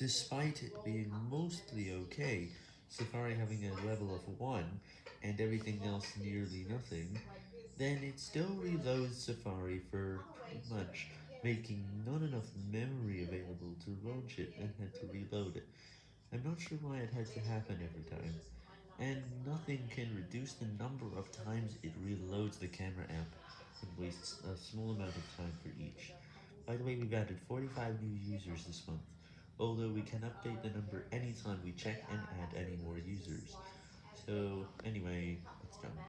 Despite it being mostly okay, Safari having a level of 1, and everything else nearly nothing, then it still reloads Safari for pretty much making not enough memory available to launch it and had to reload it. I'm not sure why it had to happen every time, and nothing can reduce the number of times it reloads the camera app and wastes a small amount of time for each. By the way, we've added 45 new users this month, although we can update the number anytime we check and add any more users. So, anyway.